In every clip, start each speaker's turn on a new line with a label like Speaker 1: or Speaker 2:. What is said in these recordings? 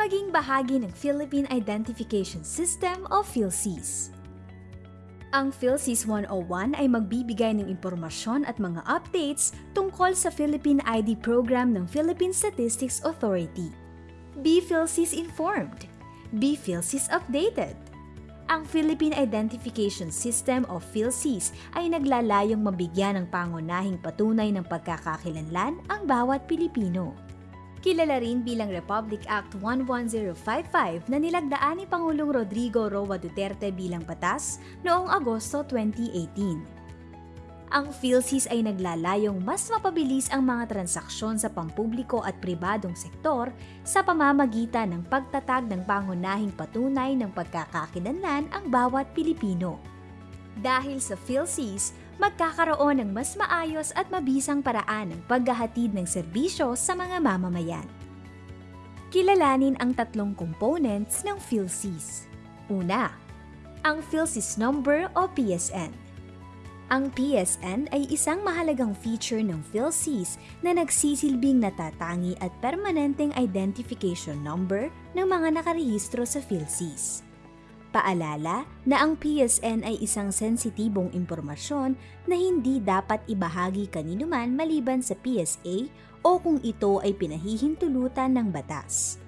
Speaker 1: maging bahagi ng Philippine Identification System o PhilSys. Ang PhilSys 101 ay magbibigay ng impormasyon at mga updates tungkol sa Philippine ID program ng Philippine Statistics Authority. Be PhilSys informed. Be PhilSys updated. Ang Philippine Identification System o PhilSys ay naglalayong mabigyan ng pangunahing patunay ng pagkakakilanlan ang bawat Pilipino. Kilala rin bilang Republic Act 11055 na nilagdaan ni Pangulong Rodrigo Roa Duterte bilang batas noong Agosto 2018. Ang PhilSys ay naglalayong mas mapabilis ang mga transaksyon sa pampubliko at pribadong sektor sa pamamagitan ng pagtatag ng pangunahing patunay ng pagkakakilanlan ang bawat Pilipino. Dahil sa PhilSys, magkakaroon ng mas maayos at mabisang paraan ng paghahatid ng serbisyo sa mga mamamayan. Kilalanin ang tatlong components ng PhilSys. Una, ang PhilSys Number o PSN. Ang PSN ay isang mahalagang feature ng PhilSys na nagsisilbing natatangi at permanenteng identification number ng mga nakarehistro sa PhilSys. Paalala na ang PSN ay isang sensitibong impormasyon na hindi dapat ibahagi kanino man maliban sa PSA o kung ito ay pinahihintulutan ng batas.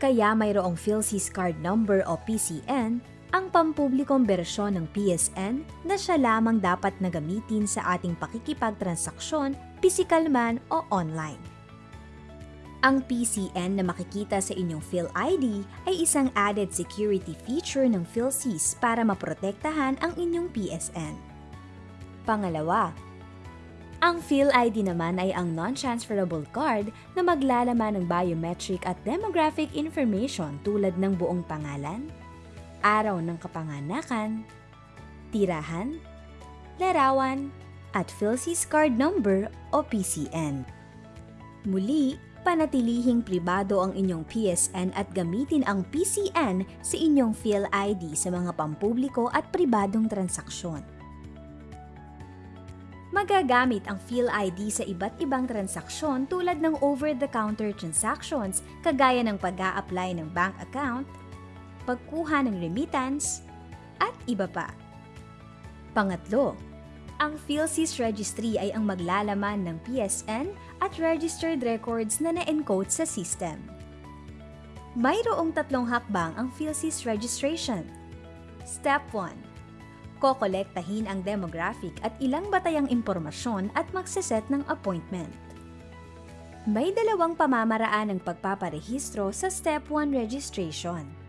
Speaker 1: Kaya mayroong PhilSys Card Number o PCN, ang pampublikong bersyon ng PSN na siya lamang dapat na gamitin sa ating pakikipagtransaksyon, pisikal man o online. Ang PCN na makikita sa inyong PhilID ay isang added security feature ng PhilSys para maprotektahan ang inyong PSN. Pangalawa, ang PhilID naman ay ang non-transferable card na maglalaman ng biometric at demographic information tulad ng buong pangalan, araw ng kapanganakan, tirahan, larawan, at PhilSys card number o PCN. Muli, panatilihing pribado ang inyong PSN at gamitin ang PCN sa inyong PhilID sa mga pampubliko at pribadong transaksyon. Magagamit ang PhilID sa iba't ibang transaksyon tulad ng over-the-counter transactions kagaya ng pag apply ng bank account, pagkuha ng remittance, at iba pa. Pangatlo, ang PhilSys Registry ay ang maglalaman ng PSN at registered records na na-encode sa system. Mayroong tatlong hakbang ang PhilSys registration. Step 1. Kokolektahin ang demographic at ilang batayang impormasyon at magsiset ng appointment. May dalawang pamamaraan ng pagpaparehistro sa Step 1 registration.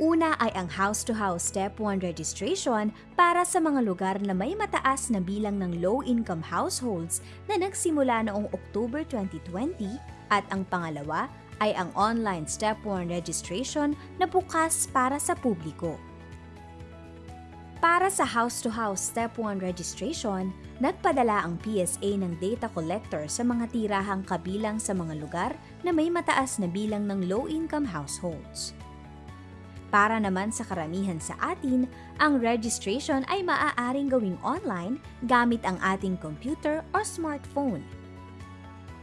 Speaker 1: Una ay ang house-to-house Step 1 registration para sa mga lugar na may mataas na bilang ng low-income households na nagsimula noong October 2020 at ang pangalawa ay ang online Step 1 registration na bukas para sa publiko. Para sa house-to-house Step 1 registration, nagpadala ang PSA ng data collector sa mga tirahang kabilang sa mga lugar na may mataas na bilang ng low-income households. Para naman sa karamihan sa atin, ang registration ay maaaring gawing online gamit ang ating computer o smartphone.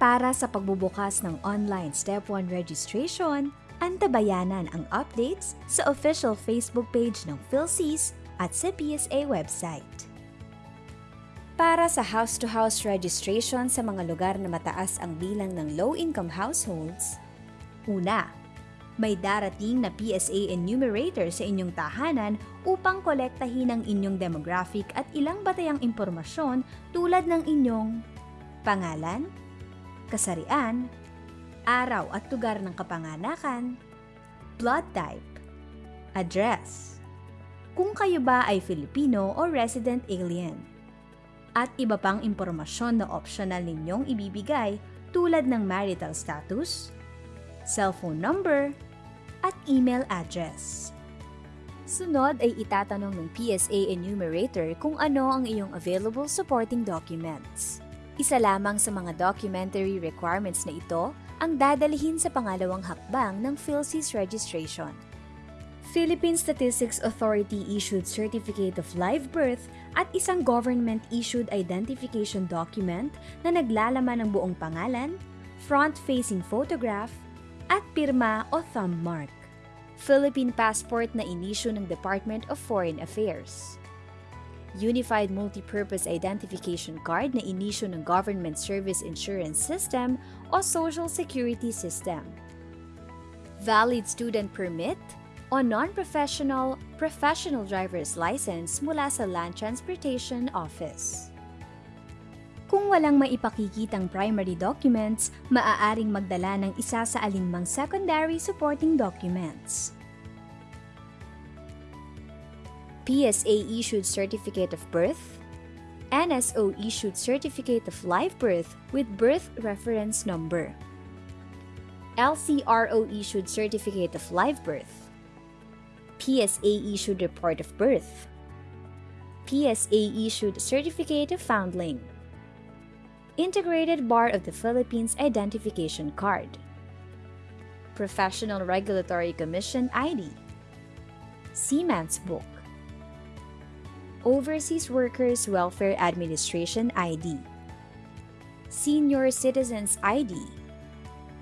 Speaker 1: Para sa pagbubukas ng online Step 1 registration, antabayanan ang updates sa official Facebook page ng PhilSys at sa PSA website. Para sa house-to-house registration sa mga lugar na mataas ang bilang ng low-income households, una, may darating na PSA enumerator sa inyong tahanan upang kolektahin ang inyong demographic at ilang batayang impormasyon tulad ng inyong pangalan, kasarian, araw at lugar ng kapanganakan, blood type, address, kung kayo ba ay Filipino o resident alien, at iba pang impormasyon na optional ninyong ibibigay tulad ng marital status, cellphone number, at email address. Sunod ay itatanong ng PSA enumerator kung ano ang iyong available supporting documents. Isa lamang sa mga documentary requirements na ito ang dadalhin sa pangalawang hakbang ng PhilSys registration. Philippine Statistics Authority issued Certificate of Live Birth at isang government-issued identification document na naglalaman ng buong pangalan, front-facing photograph, at pirma o thumb mark. Philippine passport na inisyu ng Department of Foreign Affairs. Unified Multipurpose Identification Card na inisyu ng Government Service Insurance System o Social Security System. Valid Student Permit o Non-Professional Professional Driver's License mula sa Land Transportation Office. Kung walang maipakikitang primary documents, maaaring magdala ng isa sa alinmang secondary supporting documents. PSA-issued Certificate of Birth, NSO-issued Certificate of Live Birth with Birth Reference Number, LCRO-issued Certificate of Live Birth, PSA-issued Report of Birth, PSA-issued Certificate of Foundling, Integrated Bar of the Philippines Identification Card, Professional Regulatory Commission ID, Seaman's Book, Overseas Workers Welfare Administration ID, Senior Citizens ID,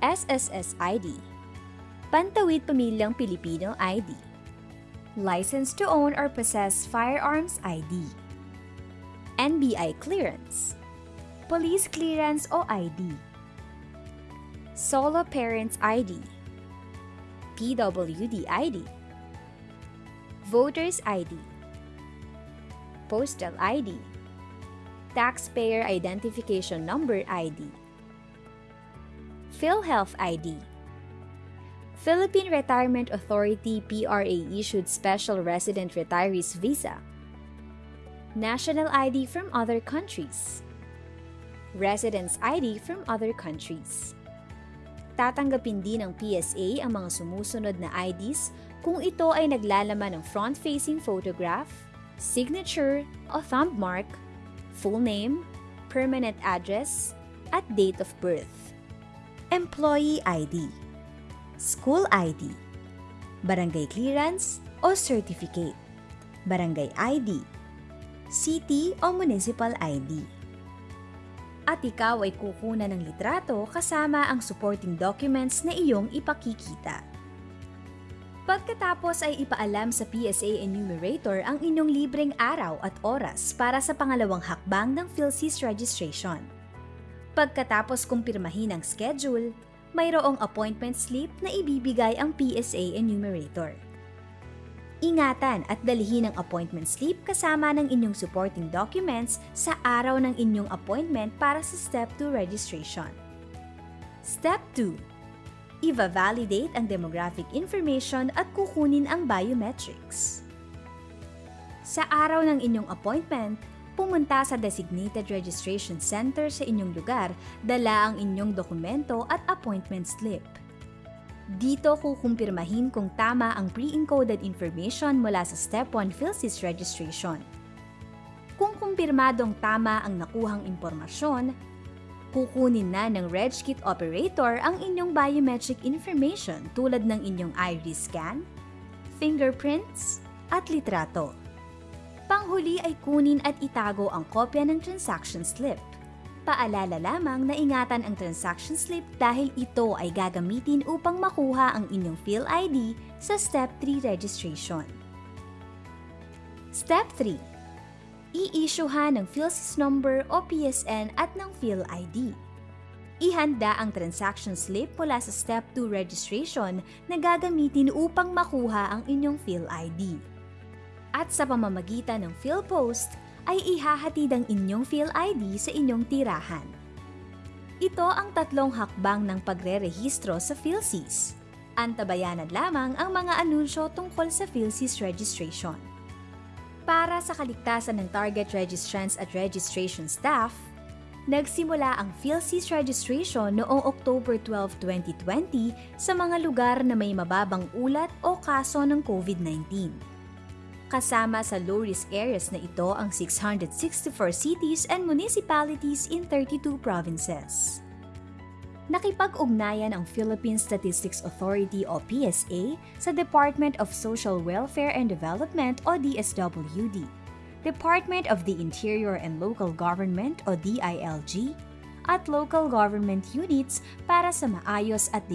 Speaker 1: SSS ID, Pantawid Pamilyang Pilipino ID, License to Own or Possess Firearms ID, NBI Clearance, Police Clearance o ID, Solo Parents ID, PWD ID, Voters ID, Postal ID, Taxpayer Identification Number ID, PhilHealth ID, Philippine Retirement Authority PRA-issued Special Resident Retirees Visa, National ID from other countries, Residence ID from other countries. Tatanggapin din ng PSA ang mga sumusunod na IDs kung ito ay naglalaman ng front-facing photograph, signature o thumb mark, full name, permanent address, at date of birth. Employee ID, School ID, Barangay Clearance o Certificate, Barangay ID, City o Municipal ID. At ikaw ay kukunan ng litrato kasama ang supporting documents na iyong ipakikita. Pagkatapos ay ipaalam sa PSA enumerator ang inyong libreng araw at oras para sa pangalawang hakbang ng PhilSys registration. Pagkatapos kumpirmahin ang schedule, mayroong appointment slip na ibibigay ang PSA enumerator. Ingatan at dalhin ang appointment slip kasama ng inyong supporting documents sa araw ng inyong appointment para sa Step 2 registration. Step 2. Iva-validate ang demographic information at kukunin ang biometrics. Sa araw ng inyong appointment, pumunta sa designated registration center sa inyong lugar, dala ang inyong dokumento at appointment slip. Dito kukumpirmahin kung tama ang pre-encoded information mula sa Step 1 PhilSys registration. Kung kumpirmadong tama ang nakuhang impormasyon, kukunin na ng RegKit operator ang inyong biometric information tulad ng inyong iris scan, fingerprints, at litrato. Panghuli ay kunin at itago ang kopya ng transaction slip. Paalala lamang na ingatan ang transaction slip dahil ito ay gagamitin upang makuha ang inyong PhilID sa Step 3 registration. Step 3. I-issuehan ng PhilSys number o PSN at ng PhilID. Ihanda ang transaction slip mula sa Step 2 registration na gagamitin upang makuha ang inyong PhilID. At sa pamamagitan ng PhilPost, ay ihahatid ang inyong PhilID sa inyong tirahan. Ito ang tatlong hakbang ng pagre-rehistro sa PhilSys. Antabayanan lamang ang mga anunsyo tungkol sa PhilSys registration. Para sa kaligtasan ng target registrants at registration staff, nagsimula ang PhilSys registration noong October 12, 2020 sa mga lugar na may mababang ulat o kaso ng COVID-19. Kasama sa low-risk areas na ito ang 664 cities and municipalities in 32 provinces. Nakipag-ugnayan ang Philippine Statistics Authority o PSA sa Department of Social Welfare and Development o DSWD, Department of the Interior and Local Government o DILG, at local government units para sa maayos at